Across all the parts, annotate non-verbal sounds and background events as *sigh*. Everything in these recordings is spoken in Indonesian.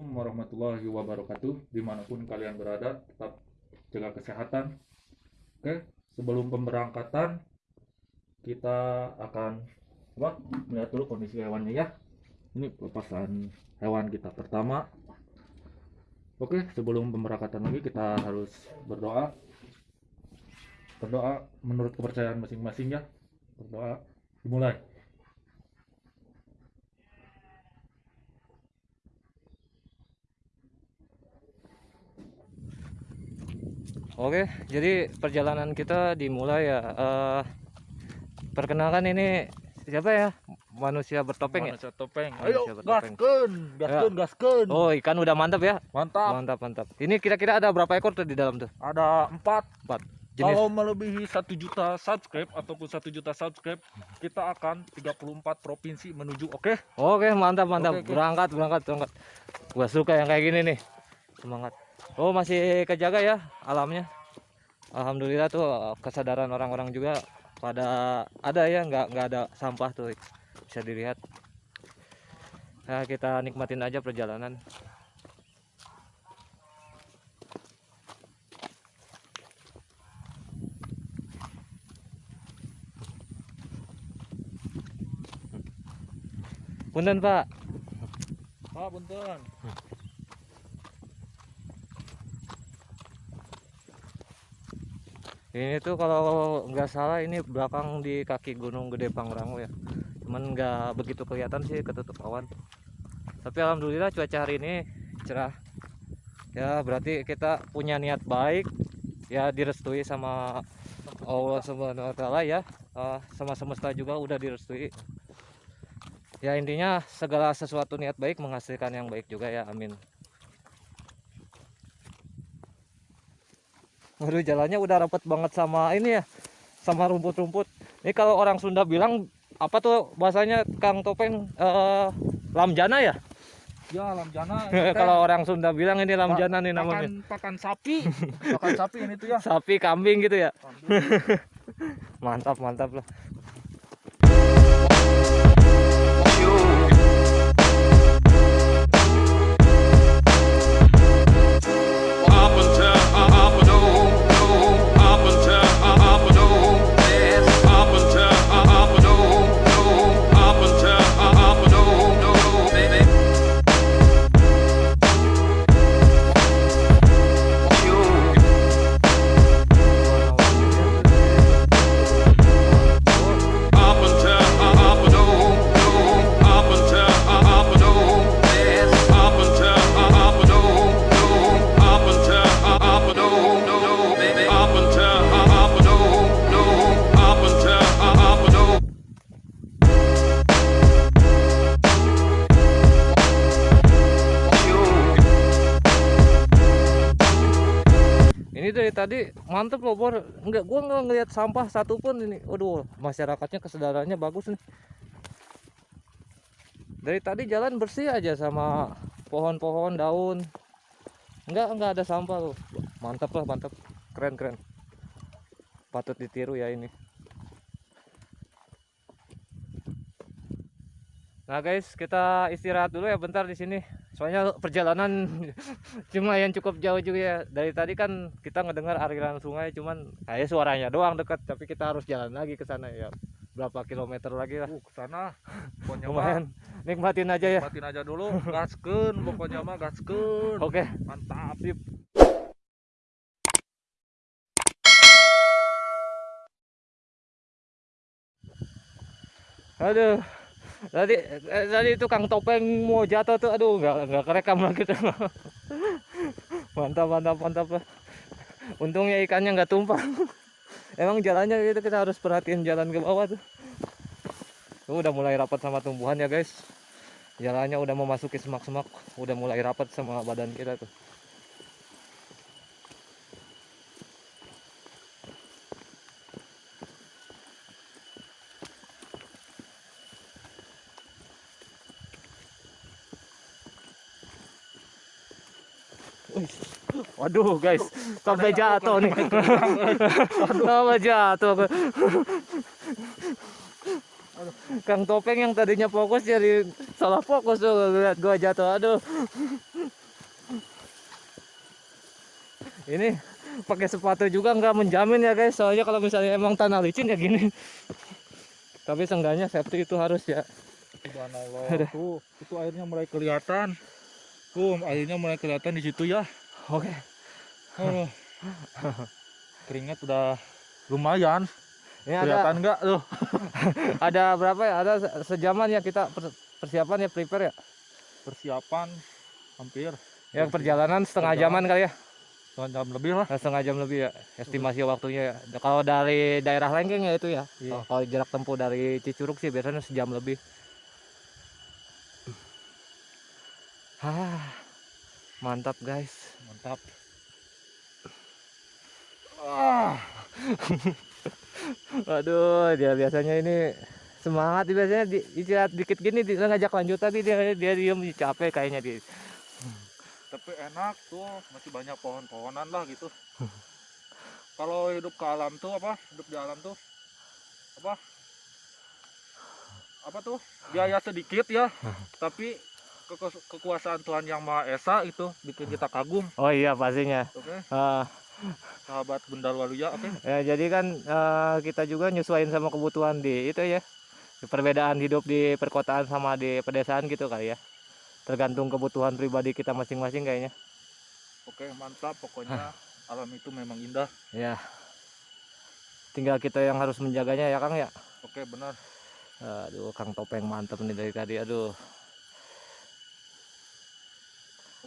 Assalamualaikum warahmatullahi wabarakatuh. Di mana pun kalian berada tetap jaga kesehatan. Oke sebelum pemberangkatan kita akan apa melihat dulu kondisi hewannya ya. Ini pelepasan hewan kita pertama. Oke sebelum pemberangkatan lagi kita harus berdoa. Berdoa menurut kepercayaan masing-masing ya. Berdoa dimulai Oke, jadi perjalanan kita dimulai ya. Eh, perkenalkan ini siapa ya? Manusia bertopeng ya? manusia topeng Manusia ayo bertopeng. gaskeun gaskeun gaskeun Oh, ikan udah mantap ya? mantap Mantap, mantap. Ini kira-kira ada berapa ekor tuh di dalam tuh? ada empat Empat. Jenis Kalau melebihi satu juta subscribe ataupun satu juta subscribe, kita akan 34 provinsi menuju. Oke, Oke, mantap, mantap. Oke, oke. Berangkat, berangkat, berangkat. Gua suka yang kayak gini nih. Semangat. Oh, masih kejaga ya alamnya. Alhamdulillah tuh kesadaran orang-orang juga pada ada ya, nggak nggak ada sampah tuh bisa dilihat. Nah, kita nikmatin aja perjalanan. Punten, Pak. Pak Bunten. Ini tuh kalau nggak salah ini belakang di kaki Gunung Gede Pangrango ya. Cuman nggak begitu kelihatan sih ketutup awan. Tapi alhamdulillah cuaca hari ini cerah. Ya berarti kita punya niat baik. Ya direstui sama Allah Subhanahu wa taala ya. Eh, sama semesta juga udah direstui. Ya intinya segala sesuatu niat baik menghasilkan yang baik juga ya. Amin. Waduh jalannya udah rapet banget sama ini ya sama rumput-rumput. Ini kalau orang Sunda bilang apa tuh bahasanya Kang Topeng eh, lamjana ya? Ya, lamjana. *laughs* kalau orang Sunda bilang ini lamjana nih namanya. Pakan, pakan sapi. *laughs* pakan sapi ini tuh ya. Sapi, kambing gitu ya. *laughs* Mantap, mantap lah. Tadi mantep loh Bor. Enggak, gua nggak ngelihat sampah satupun ini. Waduh, masyarakatnya kesadarannya bagus nih. Dari tadi jalan bersih aja sama pohon-pohon, daun. Enggak, enggak ada sampah loh. Mantap lah, mantap. Keren, keren. Patut ditiru ya ini. Nah guys, kita istirahat dulu ya bentar di sini. Soalnya perjalanan *laughs* cuma yang cukup jauh juga ya. Dari tadi kan kita ngedengar aliran sungai, cuman kayak suaranya doang dekat, tapi kita harus jalan lagi ke sana ya. Berapa kilometer lagi lah. Uh, ke sana. Lumayan. Nikmatin aja ya. nikmatin aja dulu. Gaskeun, pokoknya mah gaskeun. Oke. Mantap. Sip. Aduh. Tadi eh, tadi itu Kang Topeng mau jatuh tuh aduh nggak nggak kerekam lagi tuh. *laughs* mantap mantap mantap lah. Untungnya ikannya nggak tumpah. Emang jalannya gitu kita harus perhatiin jalan ke bawah tuh. Tuh udah mulai rapat sama tumbuhan ya guys. Jalannya udah memasuki semak-semak, udah mulai rapat sama badan kita tuh. Waduh guys, sampai jatuh nih. *laughs* Sampai jatuh. Kang Topeng yang tadinya fokus jadi salah fokus tuh lihat gua jatuh. Aduh. Ini pakai sepatu juga nggak menjamin ya guys. Soalnya kalau misalnya emang tanah licin ya gini. Tapi seenggaknya safety itu harus ya. Subhanallah. Tuh, itu airnya mulai kelihatan. Tuh, airnya mulai kelihatan di situ ya. oke Aduh. Keringat udah lumayan. ini Kelihatan enggak tuh? *laughs* ada berapa ya ada se- sejaman ya kita per- persiapan ya prepare ya Persiapan hampir ya perjalanan setengah Perjalanan. jaman kali ya setengah jam lebih lah. Nah, setengah jam lebih ya estimasi waktunya ya. Kalau dari daerah Lengkeng ya itu ya. Iya. Kalau- Kalau jarak tempuh dari Cicurug sih biasanya sejam lebih. Ah, mantap guys. Mantap. Ah, *laughs* Aduh, dia biasanya ini semangat biasanya di, istirahat dikit gini dia ngajak lanjut tapi dia dia diem capek kayaknya dia. tapi enak tuh, masih banyak pohon-pohonan lah gitu. Kalau hidup ke alam tuh apa? Hidup di alam tuh apa? Apa tuh? Biaya sedikit ya, tapi kekuasaan Tuhan yang Maha Esa itu bikin kita kagum. Oh iya pastinya. Oke, Ah, sahabat Bundal Waluya, oke. ya jadi kan eh, kita juga nyesuaiin sama kebutuhan di itu ya. Perbedaan hidup di perkotaan sama di pedesaan gitu kali ya. Tergantung kebutuhan pribadi kita masing-masing kayaknya. Oke, mantap. Pokoknya alam itu memang indah. Ya. Tinggal kita yang harus menjaganya ya Kang ya. Oke, benar. Aduh, Kang Topeng mantep nih dari tadi. Aduh.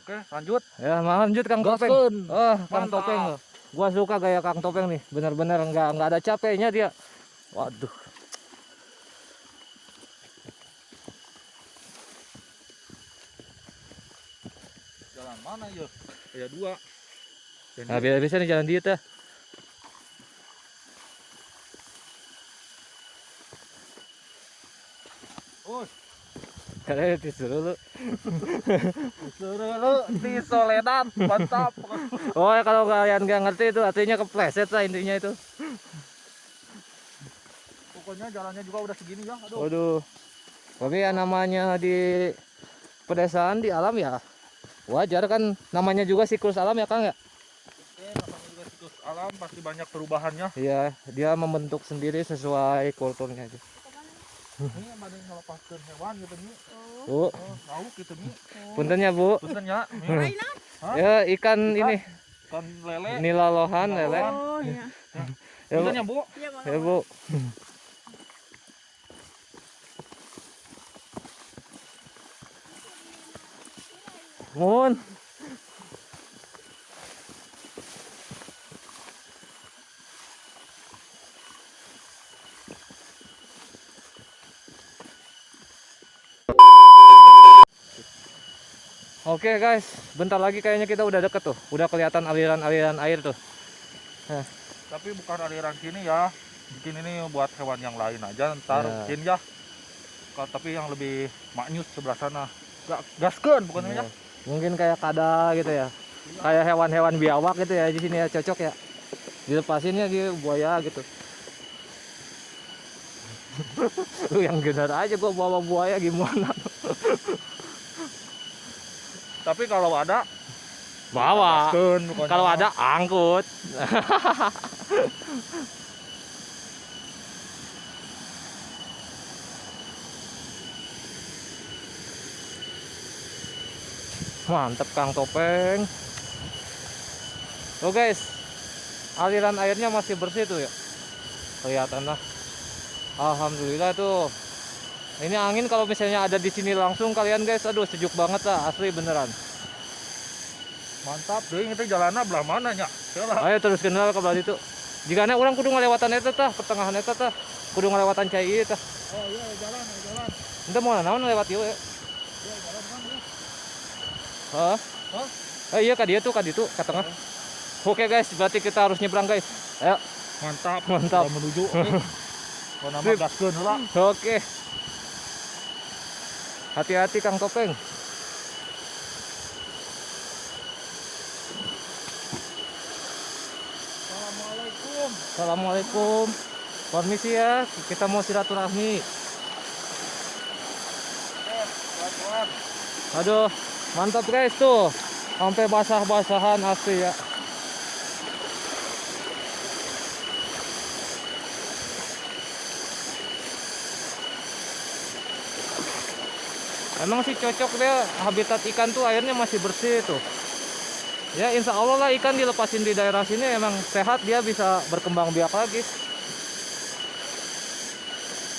Oke, lanjut. Ya, lanjut Kang Topeng. Gaskeun. Oh, Kang Mantap. Topeng. Gua suka gaya Kang Topeng nih. Bener-bener nggak nggak ada capeknya dia. Waduh. Jalan mana ya? Ya dua. Nah, biasa nih jalan dia tuh. Oh, Kalian disuruh lu. suruh lu di Soledad, mantap. Oh, ya kalau kalian nggak ngerti itu artinya kepleset lah intinya itu. Pokoknya jalannya juga udah segini ya. Aduh. Waduh. Tapi ya namanya di pedesaan di alam ya wajar kan namanya juga siklus alam ya Kang ya. Oke, namanya juga siklus alam pasti banyak perubahannya. Iya, dia membentuk sendiri sesuai kulturnya aja. Ini ada yang melepaskan hewan gitu nih. Bu, Oh, tahu gitu nih. ya Bu. Ya. Nih, Ya ikan ini Kan lele. nilalohan lele. Oh iya. Ya, Bu. Punten ya, Bu. Iya. Ya Bu. Mun. Oke guys, bentar lagi kayaknya kita udah deket tuh, udah kelihatan aliran-aliran air tuh. Tapi bukan aliran sini ya. Bikin ini buat hewan yang lain aja ntar Ya. mungkin ya. Tapi yang lebih maknyus sebelah sana. Gak gaskeun bukan Ya, ya. Mungkin kayak kada gitu ya. Kayak hewan-hewan biawak gitu ya di sini ya cocok ya. Dilepasin ya gitu buaya *laughs* gitu. Lu yang bener aja gua bawa buaya gimana? *laughs* Tapi kalau ada Bawa. Kalau ada angkut. *laughs* Mantep Kang Topeng. Oh guys, aliran airnya masih bersih tuh ya. Kelihatan lah. Alhamdulillah tuh. Ini angin kalau misalnya ada di sini langsung kalian guys, aduh sejuk banget lah, asli beneran. Mantap deh itu jalannya belah mana nya. Ayo terus kenal ke belah itu. Jika orang kudu ngelewatan eta tah, pertengahan eta tah. Kudu ngelewatan cai ieu tah. oh iya jalan ya, jalan Ente mau naon lewat ieu ya. ya jalan kan ya. Hah? Hah? Eh iya ka dieu tuh ka ditu ka tengah. Oke guys, berarti kita harus nyebrang guys. Ayo. mantap Mantap. Menuju *laughs* Kau nama gaskeun heula Oke. Hati-hati Kang Topeng. Assalamualaikum. Permisi ya kita mau silaturahmi. Aduh mantap guys tuh. Sampai basah-basahan asli ya. Emang sih cocok deh habitat ikan tuh airnya masih bersih tuh ya insya Allah lah ikan dilepasin di daerah sini emang sehat dia bisa berkembang biak lagi.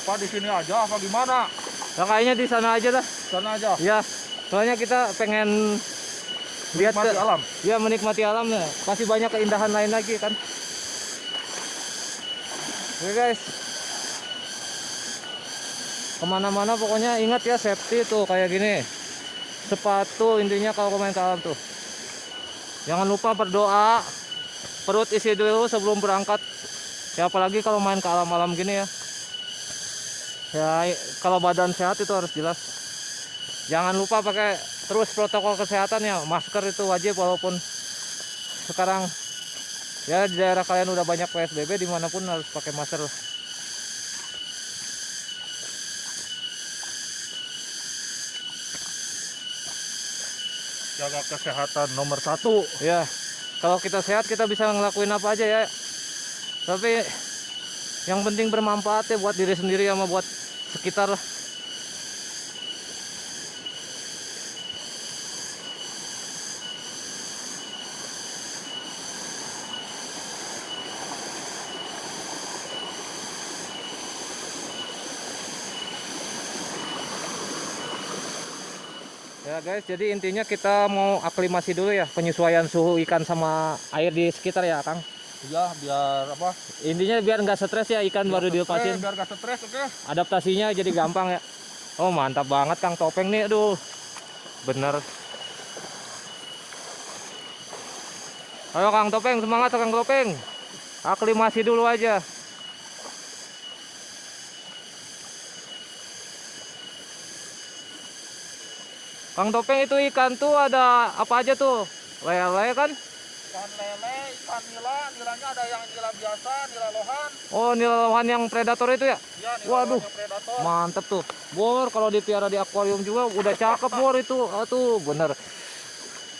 Pak di sini aja apa gimana? ya kayaknya di sana aja dah. Sana aja. ya soalnya kita pengen lihat ke, alam. ya menikmati alam ya. Pasti banyak keindahan lain lagi kan. Oke guys. Ke mana-mana pokoknya ingat ya safety tuh kayak gini. Sepatu intinya kalau main ke alam tuh jangan lupa berdoa. Perut isi dulu sebelum berangkat. Ya apalagi kalau main ke alam-alam gini ya. Ya kalau badan sehat itu harus jelas. Jangan lupa pakai terus protokol kesehatan ya. Masker itu wajib walaupun sekarang ya di daerah kalian udah banyak PSBB di mana pun harus pakai masker Jaga kesehatan nomor satu. ya kalau kita sehat kita bisa ngelakuin apa aja ya tapi yang penting bermanfaat ya buat diri sendiri sama buat sekitar lah Ya guys, jadi intinya kita mau aklimasi dulu ya penyesuaian suhu ikan sama air di sekitar ya, Kang. Iya, biar apa? Intinya biar nggak stres ya ikan baru dilepasin. Eh, biar gak stres, oke? Adaptasinya jadi gampang ya. Oh mantap banget Kang Topeng nih, aduh. Bener. Ayo Kang Topeng, semangat Kang Topeng. Aklimasi dulu aja. Kang Topeng itu ikan tuh ada apa aja tuh? Lele kan? Ikan lele, ikan nila, nilanya ada yang nila biasa, nila lohan. Oh, nilawan yang predator itu ya? Ya, nila Waduh. lohan yang predator. Mantep tuh. Bor kalau dipiara di akuarium juga udah cakep bor itu. Atuh bener.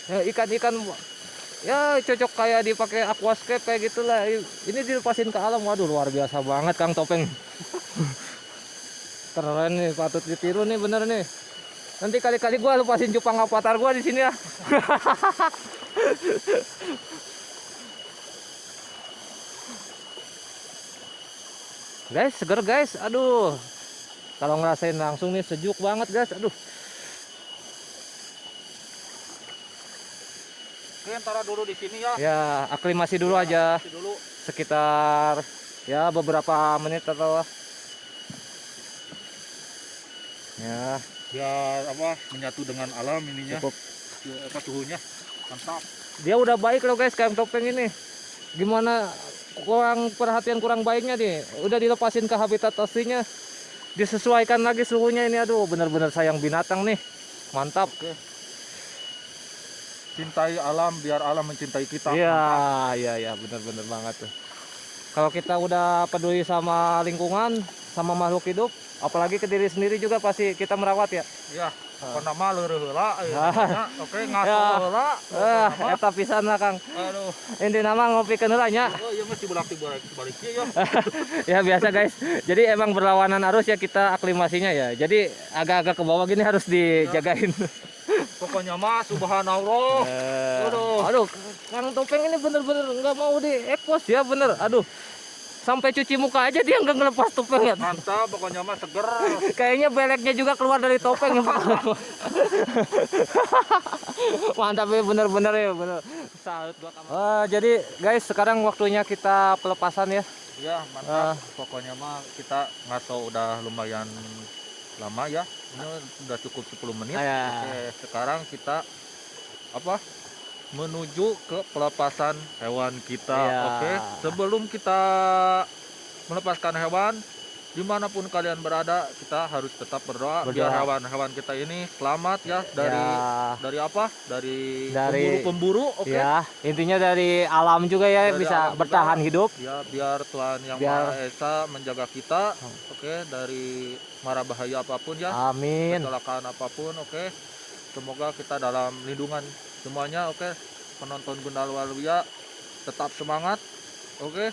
Ya, ikan-ikan ya cocok kayak dipakai aquascape kayak gitulah. Ini dilepasin ke alam. Waduh luar biasa banget Kang Topeng. *laughs* Keren nih, patut ditiru nih bener nih. Nanti kali-kali gua lepasin cupang avatar gua di sini ya. *laughs* guys, seger guys. Aduh. Kalau ngerasain langsung nih sejuk banget guys. Aduh. Oke, ntar dulu di sini ya. Ya, aklimasi dulu aja Kasih dulu. sekitar ya beberapa menit atau ya Biar apa? Menyatu dengan alam ininya. cukup Ya, apa suhunya? Mantap. dia udah baik loh guys kayak topeng ini gimana kurang perhatian kurang baiknya nih udah dilepasin ke habitat aslinya disesuaikan lagi suhunya ini aduh bener-bener sayang binatang nih mantap Cintai alam biar alam mencintai kita. iya iya iya bener-bener banget tuh kalau kita udah peduli sama lingkungan sama makhluk hidup apalagi ke diri sendiri juga pasti kita merawat ya Ya, apa nama leureun heula aya Ah. Oke, ngaso Ya. heula. eh eta pisan lah kang Aduh. ini nama ngopi heula nya Oh, iya mesti bolak balik balik ya. *laughs* ya biasa guys jadi emang berlawanan arus ya kita aklimasinya ya jadi agak-agak ke bawah gini harus dijagain Pokoknya mah subhanallah. Eh, Aduh. aduh kang topeng ini bener-bener nggak mau di ekpos ya bener aduh sampai cuci muka aja dia nggak ngelepas topeng ya Mantap, pokoknya mah seger. *laughs* kayaknya beleknya juga keluar dari topeng ya *laughs* mantap ya bener-bener ya bener salut gua kamu. Eh, jadi guys sekarang waktunya kita pelepasan ya Ya, mantap. Pokoknya mah kita ngaso udah lumayan lama ya. Ini udah cukup 10 menit. Ya. Oke, sekarang kita apa? Menuju ke pelepasan hewan kita. Ya. Oke, sebelum kita melepaskan hewan, di mana pun kalian berada, kita harus tetap berdoa, biar Berdoa. hewan-hewan kita ini selamat ya dari Ya. dari apa? Dari Dari- pemburu-pemburu. Oke. ya intinya dari alam juga ya Dari bisa alam juga. bertahan hidup Ya, biar Tuhan yang Biar- Maha Esa menjaga kita, Hmm. oke, dari mara bahaya apa pun ya, amin kecelakaan apa pun, oke. Semoga kita dalam lindungan semuanya, oke. Penonton Gundal Waluya tetap semangat, oke.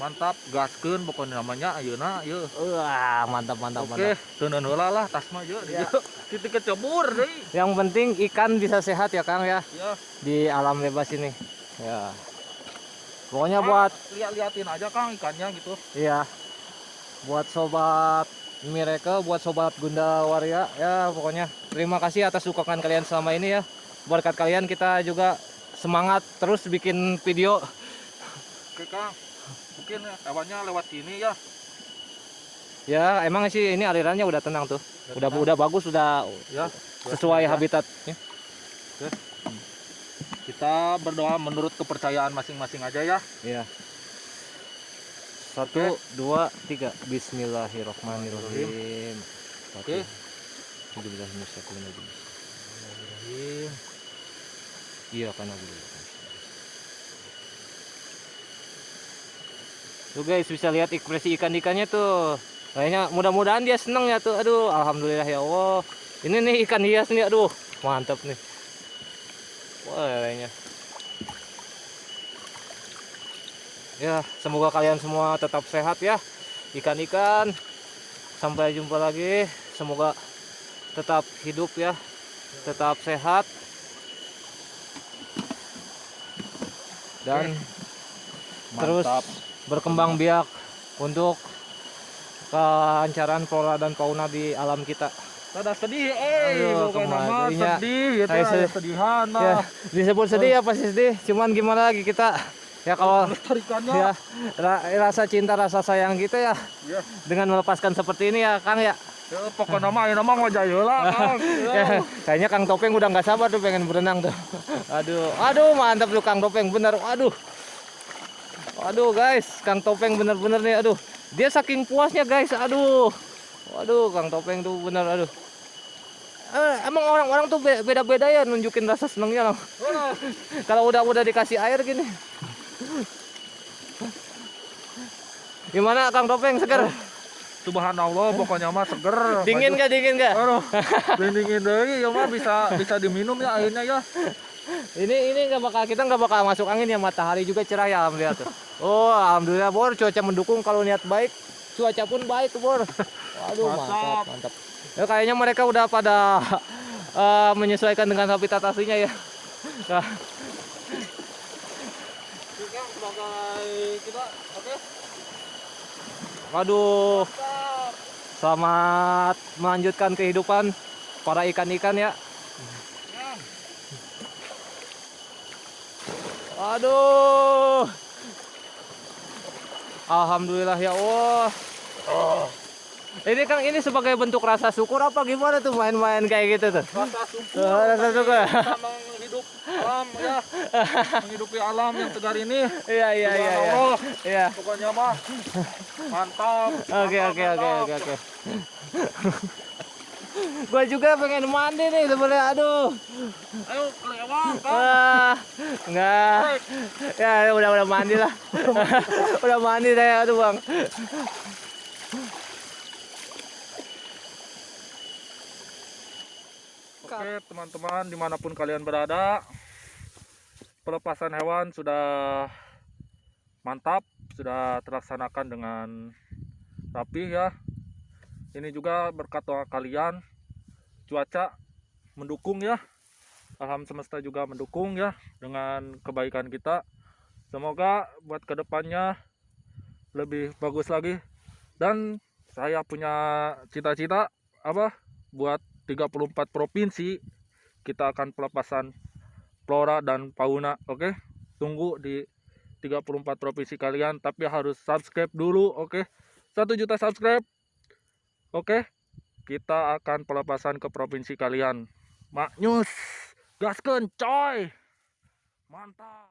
mantap. Gaskeun pokoknya namanya. Ayeuna ieu wah mantap mantap oke. mantap. Teuneun heula lah tas mah ieu Ya. titik kecebur deui. Yang penting ikan bisa sehat ya Kang ya? Ya di alam bebas ini. Ya. Pokoknya Kang, buat lihat-liatin aja Kang ikannya gitu. Iya. Buat sobat Miracle buat sobat Gunda Waria ya pokoknya. Terima kasih atas dukungan kalian selama ini ya berkat kalian kita juga semangat terus bikin video. Oke Kang mungkin hewannya lewat sini ya. Ya emang sih ini alirannya udah tenang tuh. Udah udah bagus udah ya sesuai habitatnya kita berdoa menurut kepercayaan masing-masing aja ya. Iya. Satu, dua, tiga. Bismillahirrahmanirrahim. Oke. Bismillahirrahmanirrahim. Iya kan aku dulu. Tuh guys bisa lihat ekspresi ikan-ikannya tuh. Kayaknya mudah-mudahan dia seneng ya tuh. Aduh, alhamdulillah ya Allah. Ini nih ikan hias nih, aduh, mantap nih. Wah, kayaknya. Ya, semoga kalian semua tetap sehat ya. Ikan-ikan. Sampai jumpa lagi. Semoga tetap hidup ya. Tetap sehat. Dan terus Mantap. berkembang biak untuk kelancaran flora dan fauna di alam kita. Rada sedih, eh, bukan nama sedih, gitu, Saya sedihan Ya, lah. disebut sedih ya pasti sedih. Cuman gimana lagi kita ya kalau ya ra- rasa cinta rasa sayang kita ya ya. dengan melepaskan seperti ini ya Kang ya. Ya, pokoknya nama, ini nama wajah lah. *laughs* Ya, kayaknya Kang Topeng udah nggak sabar tuh pengen berenang tuh. Aduh, aduh mantap tuh Kang Topeng bener. Aduh. Aduh guys, Kang Topeng bener-bener nih. Aduh, dia saking puasnya guys. Aduh. Waduh, Kang Topeng tuh bener. Aduh. Eh, emang orang-orang tuh be- beda-beda ya nunjukin rasa senengnya loh. *laughs* Kalau udah udah dikasih air gini. Gimana Kang Topeng seger? Subhanallah, pokoknya mah seger. Dingin gak dingin gak? Aduh, dingin deui ya mah bisa bisa diminum ya airnya ya. Ini ini nggak bakal kita nggak bakal masuk angin ya matahari juga cerah ya alhamdulillah tuh. Oh alhamdulillah bor cuaca mendukung kalau niat baik cuaca pun baik bor. Waduh mantap Mantap. Ya kayaknya mereka udah pada *laughs* eh, menyesuaikan dengan habitat aslinya ya. Nah, sebagai kita, oke. waduh selamat melanjutkan kehidupan para ikan-ikan ya. Aduh. Alhamdulillah ya Allah. Ini Kang ini sebagai bentuk rasa syukur apa gimana tuh main-main kayak gitu tuh? Rasa syukur. Oh, rasa syukur. Menghidup alam ya. Menghidupi alam yang segar ini. Iya iya iya iya. Iya. Pokoknya mah mantap. Oke oke oke oke oke. Gua juga pengen mandi nih sebenarnya aduh. Ayo kelewat kan. Enggak. Ya udah udah mandi lah. udah mandi *laughs* saya aduh Bang. Oke teman-teman di mana pun kalian berada Pelepasan hewan sudah mantap Sudah terlaksanakan dengan rapi ya. Ini juga berkat doa kalian Cuaca mendukung ya. Alam semesta juga mendukung ya Dengan kebaikan kita. Semoga buat ke depannya Lebih bagus lagi. Dan saya punya cita-cita apa buat 34 provinsi kita akan pelepasan flora dan fauna oke? Tunggu di 34 provinsi kalian tapi harus subscribe dulu oke? 1 juta subscribe oke? Kita akan pelepasan ke provinsi kalian. Maknyus gaskeun coy! Mantap